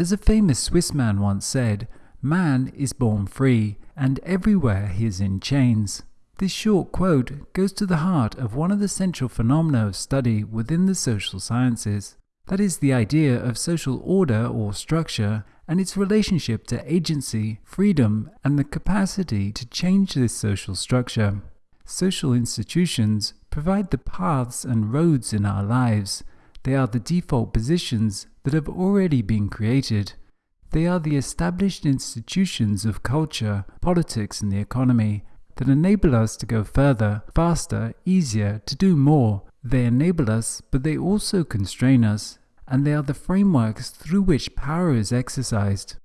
As a famous Swiss man once said, man is born free, and everywhere he is in chains. This short quote goes to the heart of one of the central phenomena of study within the social sciences. That is the idea of social order or structure and its relationship to agency, freedom, and the capacity to change this social structure. Social institutions provide the paths and roads in our lives. They are the default positions that have already been created. They are the established institutions of culture, politics, and the economy that enable us to go further, faster, easier, to do more. They enable us, but they also constrain us, and they are the frameworks through which power is exercised.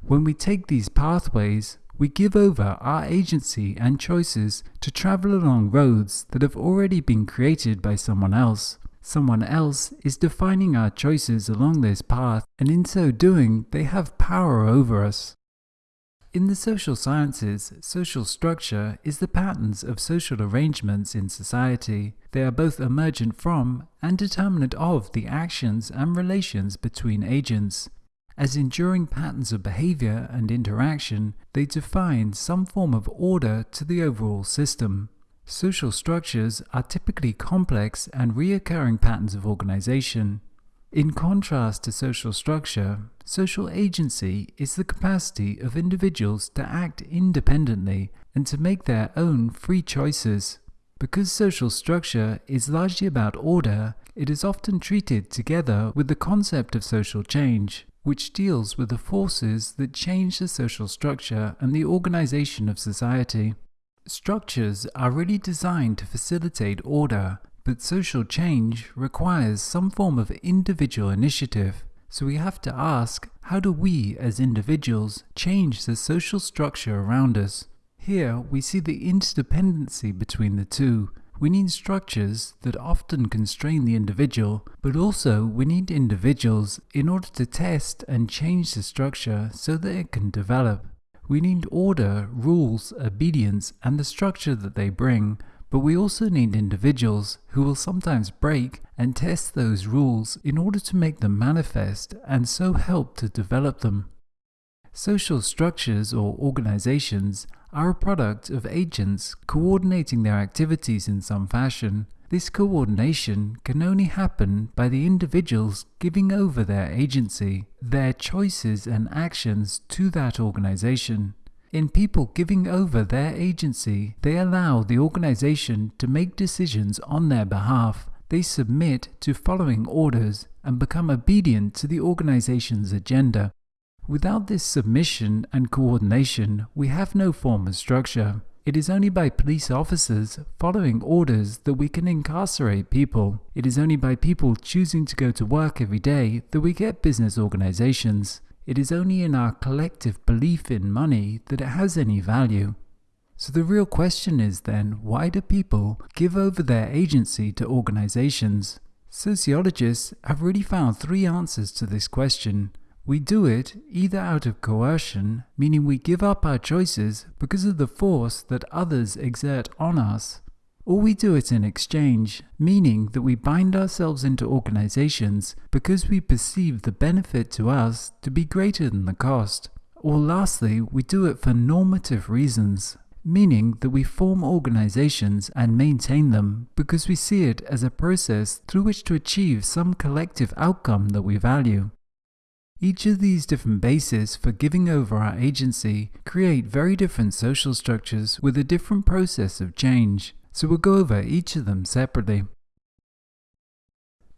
When we take these pathways, we give over our agency and choices to travel along roads that have already been created by someone else. Someone else is defining our choices along this path, and in so doing, they have power over us. In the social sciences, social structure is the patterns of social arrangements in society. They are both emergent from and determinant of the actions and relations between agents. As enduring patterns of behavior and interaction, they define some form of order to the overall system. Social structures are typically complex and reoccurring patterns of organization. In contrast to social structure, social agency is the capacity of individuals to act independently and to make their own free choices. Because social structure is largely about order, it is often treated together with the concept of social change, which deals with the forces that change the social structure and the organization of society. Structures are really designed to facilitate order, but social change requires some form of individual initiative. So we have to ask, how do we as individuals change the social structure around us? Here we see the interdependency between the two. We need structures that often constrain the individual, but also we need individuals in order to test and change the structure so that it can develop. We need order, rules, obedience, and the structure that they bring, but we also need individuals who will sometimes break and test those rules in order to make them manifest and so help to develop them. Social structures or organizations are a product of agents coordinating their activities in some fashion. This coordination can only happen by the individuals giving over their agency, their choices and actions to that organization. In people giving over their agency, they allow the organization to make decisions on their behalf. They submit to following orders and become obedient to the organization's agenda. Without this submission and coordination, we have no form of structure. It is only by police officers following orders that we can incarcerate people. It is only by people choosing to go to work every day that we get business organizations. It is only in our collective belief in money that it has any value. So the real question is then, why do people give over their agency to organizations? Sociologists have really found three answers to this question. We do it either out of coercion, meaning we give up our choices because of the force that others exert on us, or we do it in exchange, meaning that we bind ourselves into organizations because we perceive the benefit to us to be greater than the cost. Or lastly, we do it for normative reasons, meaning that we form organizations and maintain them because we see it as a process through which to achieve some collective outcome that we value. Each of these different bases for giving over our agency create very different social structures with a different process of change, so we'll go over each of them separately.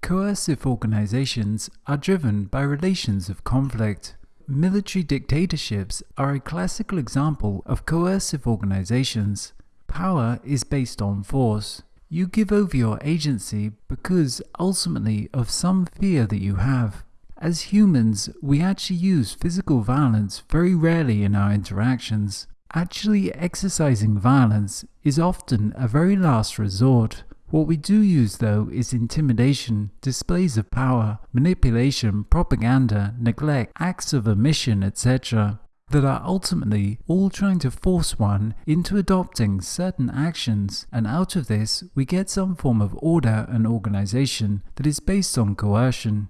Coercive organizations are driven by relations of conflict. Military dictatorships are a classical example of coercive organizations. Power is based on force. You give over your agency because ultimately of some fear that you have. As humans, we actually use physical violence very rarely in our interactions. Actually exercising violence is often a very last resort. What we do use though is intimidation, displays of power, manipulation, propaganda, neglect, acts of omission, etc. that are ultimately all trying to force one into adopting certain actions and out of this we get some form of order and organization that is based on coercion.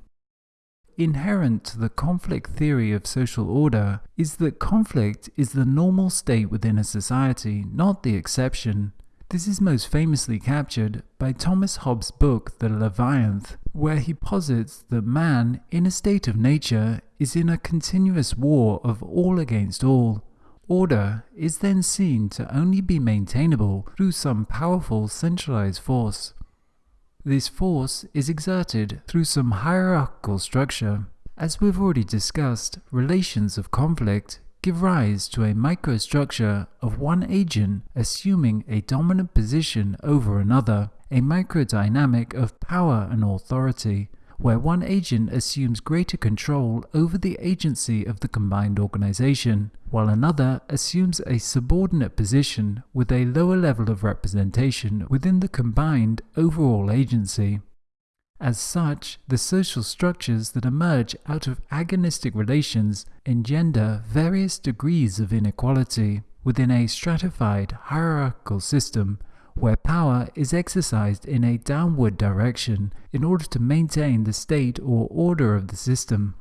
Inherent to the conflict theory of social order is that conflict is the normal state within a society, not the exception. This is most famously captured by Thomas Hobbes' book The Leviathan, where he posits that man, in a state of nature, is in a continuous war of all against all. Order is then seen to only be maintainable through some powerful centralized force. This force is exerted through some hierarchical structure. As we've already discussed, relations of conflict give rise to a microstructure of one agent assuming a dominant position over another, a microdynamic of power and authority, where one agent assumes greater control over the agency of the combined organization, while another assumes a subordinate position with a lower level of representation within the combined overall agency. As such, the social structures that emerge out of agonistic relations engender various degrees of inequality within a stratified hierarchical system where power is exercised in a downward direction in order to maintain the state or order of the system.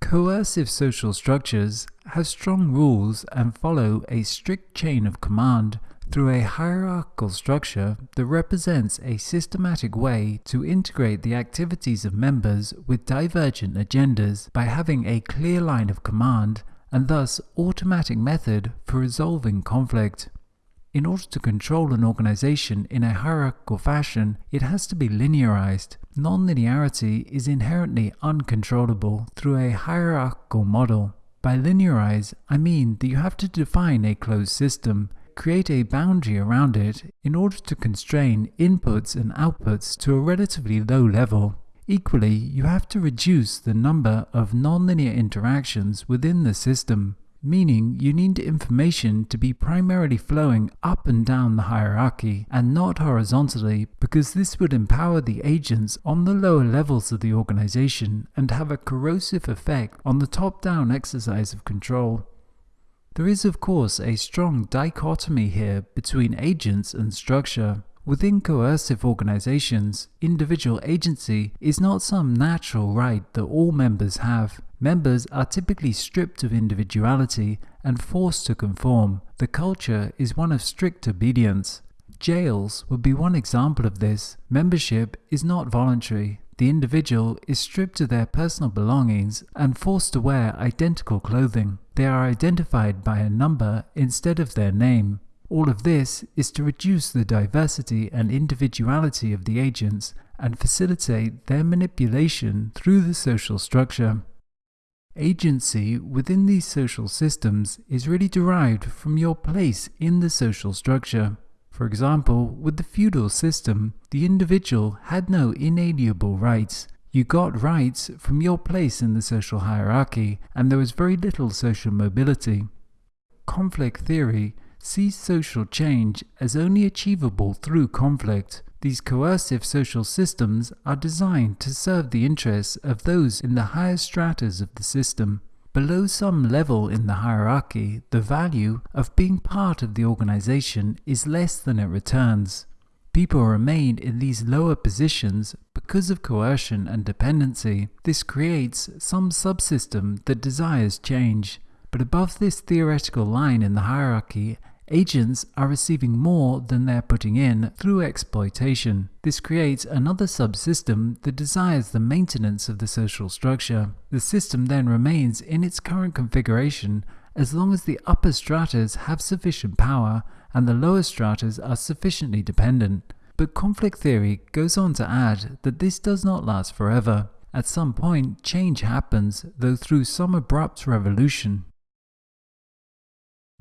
Coercive social structures have strong rules and follow a strict chain of command through a hierarchical structure that represents a systematic way to integrate the activities of members with divergent agendas by having a clear line of command and thus automatic method for resolving conflict. In order to control an organization in a hierarchical fashion, it has to be linearized. Nonlinearity is inherently uncontrollable through a hierarchical model. By linearize, I mean that you have to define a closed system, create a boundary around it in order to constrain inputs and outputs to a relatively low level. Equally, you have to reduce the number of nonlinear interactions within the system meaning you need information to be primarily flowing up and down the hierarchy and not horizontally because this would empower the agents on the lower levels of the organization and have a corrosive effect on the top-down exercise of control. There is of course a strong dichotomy here between agents and structure. Within coercive organizations, individual agency is not some natural right that all members have. Members are typically stripped of individuality and forced to conform. The culture is one of strict obedience. Jails would be one example of this. Membership is not voluntary. The individual is stripped of their personal belongings and forced to wear identical clothing. They are identified by a number instead of their name. All of this is to reduce the diversity and individuality of the agents and facilitate their manipulation through the social structure. Agency within these social systems is really derived from your place in the social structure. For example, with the feudal system, the individual had no inalienable rights. You got rights from your place in the social hierarchy, and there was very little social mobility. Conflict theory sees social change as only achievable through conflict. These coercive social systems are designed to serve the interests of those in the higher stratas of the system. Below some level in the hierarchy, the value of being part of the organization is less than it returns. People remain in these lower positions because of coercion and dependency. This creates some subsystem that desires change. But above this theoretical line in the hierarchy, Agents are receiving more than they're putting in through exploitation. This creates another subsystem that desires the maintenance of the social structure. The system then remains in its current configuration as long as the upper stratas have sufficient power and the lower stratas are sufficiently dependent. But conflict theory goes on to add that this does not last forever. At some point, change happens, though through some abrupt revolution.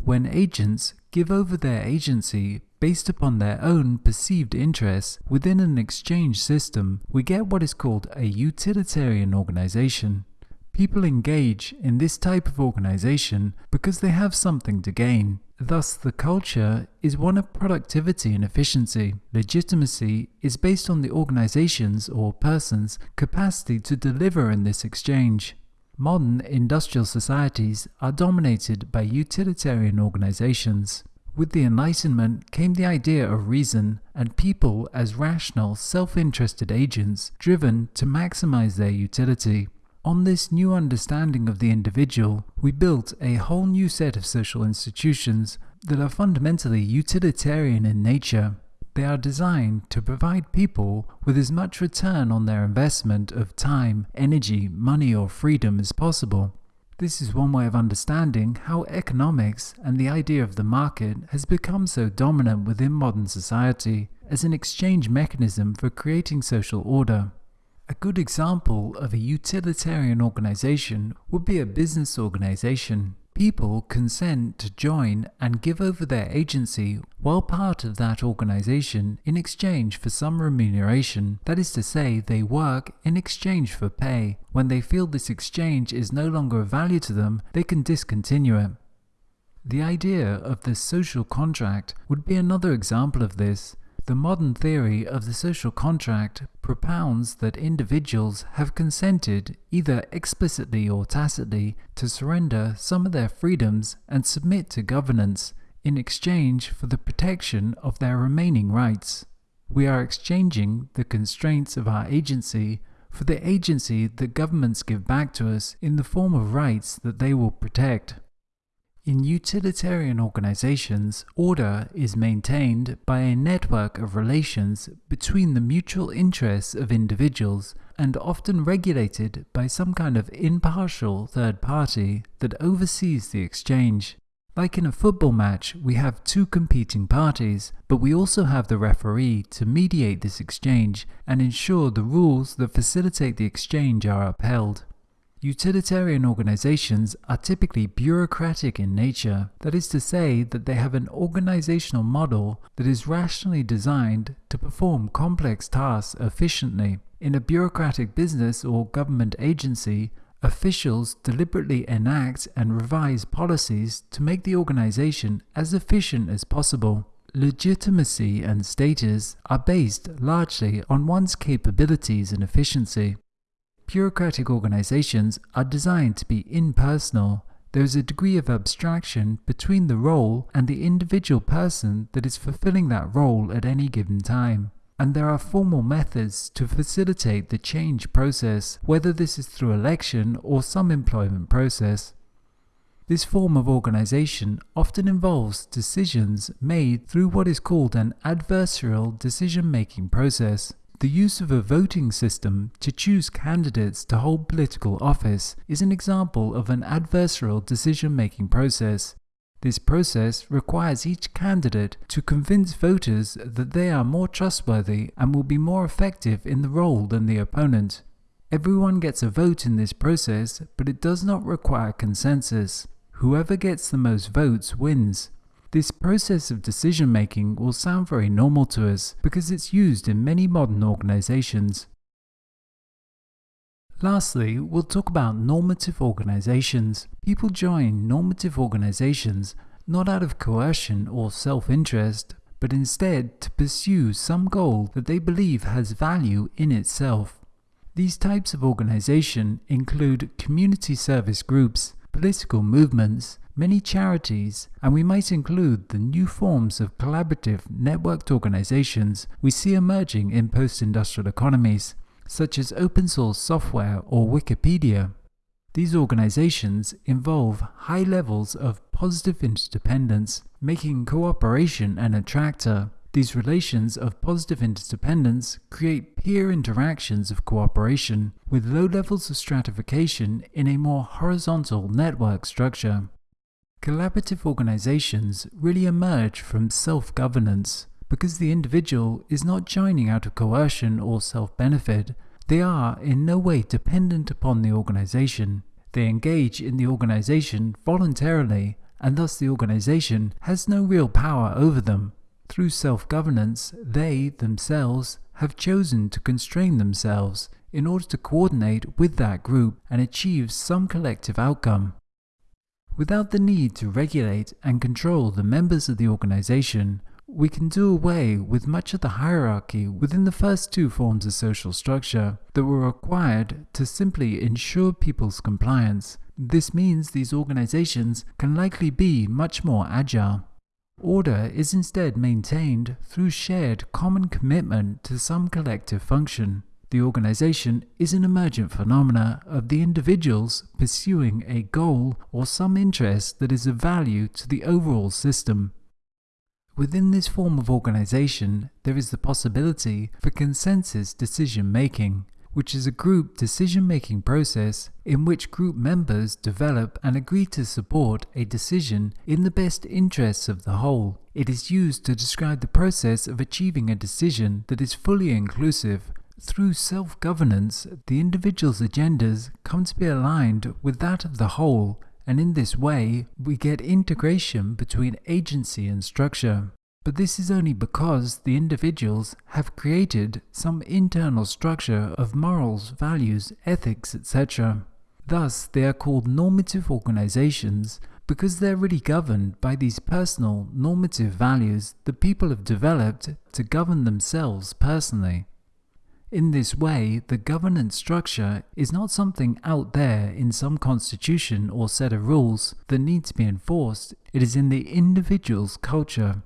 When agents give over their agency based upon their own perceived interests within an exchange system, we get what is called a utilitarian organization. People engage in this type of organization because they have something to gain. Thus, the culture is one of productivity and efficiency. Legitimacy is based on the organization's or person's capacity to deliver in this exchange. Modern industrial societies are dominated by utilitarian organizations. With the Enlightenment came the idea of reason and people as rational, self-interested agents driven to maximize their utility. On this new understanding of the individual, we built a whole new set of social institutions that are fundamentally utilitarian in nature. They are designed to provide people with as much return on their investment of time, energy, money, or freedom as possible. This is one way of understanding how economics and the idea of the market has become so dominant within modern society as an exchange mechanism for creating social order. A good example of a utilitarian organization would be a business organization. People consent to join and give over their agency while part of that organization in exchange for some remuneration. That is to say, they work in exchange for pay. When they feel this exchange is no longer of value to them, they can discontinue it. The idea of the social contract would be another example of this. The modern theory of the social contract propounds that individuals have consented, either explicitly or tacitly, to surrender some of their freedoms and submit to governance in exchange for the protection of their remaining rights. We are exchanging the constraints of our agency for the agency that governments give back to us in the form of rights that they will protect. In utilitarian organizations, order is maintained by a network of relations between the mutual interests of individuals and often regulated by some kind of impartial third party that oversees the exchange. Like in a football match, we have two competing parties, but we also have the referee to mediate this exchange and ensure the rules that facilitate the exchange are upheld. Utilitarian organizations are typically bureaucratic in nature, that is to say that they have an organizational model that is rationally designed to perform complex tasks efficiently. In a bureaucratic business or government agency, officials deliberately enact and revise policies to make the organization as efficient as possible. Legitimacy and status are based largely on one's capabilities and efficiency. Bureaucratic organizations are designed to be impersonal. There is a degree of abstraction between the role and the individual person that is fulfilling that role at any given time. And there are formal methods to facilitate the change process, whether this is through election or some employment process. This form of organization often involves decisions made through what is called an adversarial decision-making process. The use of a voting system to choose candidates to hold political office is an example of an adversarial decision-making process. This process requires each candidate to convince voters that they are more trustworthy and will be more effective in the role than the opponent. Everyone gets a vote in this process, but it does not require consensus. Whoever gets the most votes wins. This process of decision making will sound very normal to us because it's used in many modern organizations. Lastly, we'll talk about normative organizations. People join normative organizations not out of coercion or self-interest, but instead to pursue some goal that they believe has value in itself. These types of organization include community service groups, political movements, many charities, and we might include the new forms of collaborative, networked organizations we see emerging in post-industrial economies, such as open source software or Wikipedia. These organizations involve high levels of positive interdependence, making cooperation an attractor. These relations of positive interdependence create peer interactions of cooperation with low levels of stratification in a more horizontal network structure. Collaborative organizations really emerge from self-governance because the individual is not joining out of coercion or self-benefit. They are in no way dependent upon the organization. They engage in the organization voluntarily and thus the organization has no real power over them. Through self-governance, they themselves have chosen to constrain themselves in order to coordinate with that group and achieve some collective outcome. Without the need to regulate and control the members of the organization, we can do away with much of the hierarchy within the first two forms of social structure that were required to simply ensure people's compliance. This means these organizations can likely be much more agile. Order is instead maintained through shared common commitment to some collective function. The organization is an emergent phenomena of the individuals pursuing a goal or some interest that is of value to the overall system. Within this form of organization, there is the possibility for consensus decision making, which is a group decision making process in which group members develop and agree to support a decision in the best interests of the whole. It is used to describe the process of achieving a decision that is fully inclusive. Through self governance, the individual's agendas come to be aligned with that of the whole and in this way we get integration between agency and structure. But this is only because the individuals have created some internal structure of morals, values, ethics, etc. Thus, they are called normative organizations because they're really governed by these personal normative values that people have developed to govern themselves personally. In this way, the governance structure is not something out there in some constitution or set of rules that need to be enforced, it is in the individual's culture.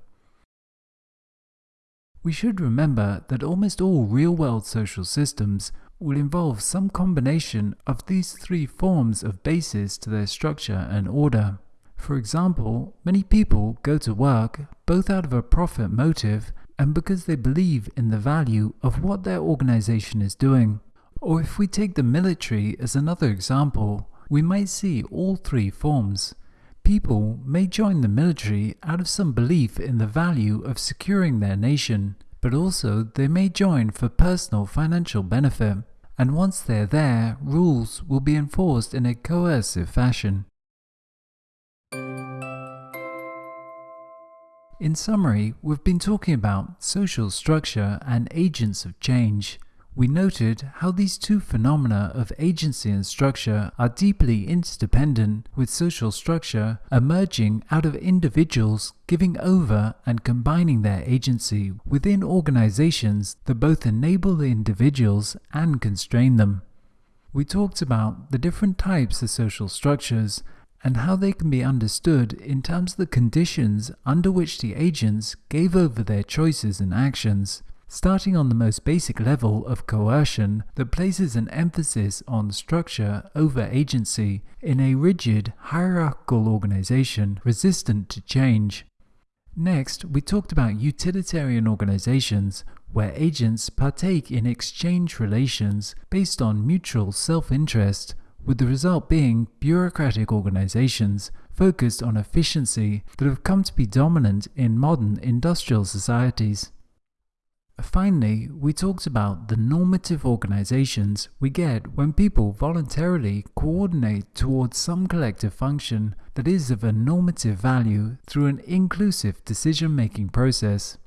We should remember that almost all real-world social systems will involve some combination of these three forms of basis to their structure and order. For example, many people go to work both out of a profit motive and because they believe in the value of what their organization is doing. Or if we take the military as another example, we might see all three forms. People may join the military out of some belief in the value of securing their nation, but also they may join for personal financial benefit, and once they're there, rules will be enforced in a coercive fashion. In summary, we've been talking about social structure and agents of change. We noted how these two phenomena of agency and structure are deeply interdependent, with social structure emerging out of individuals giving over and combining their agency within organizations that both enable the individuals and constrain them. We talked about the different types of social structures and how they can be understood in terms of the conditions under which the agents gave over their choices and actions, starting on the most basic level of coercion that places an emphasis on structure over agency in a rigid, hierarchical organization resistant to change. Next, we talked about utilitarian organizations, where agents partake in exchange relations based on mutual self-interest with the result being bureaucratic organizations focused on efficiency that have come to be dominant in modern industrial societies. Finally, we talked about the normative organizations we get when people voluntarily coordinate towards some collective function that is of a normative value through an inclusive decision-making process.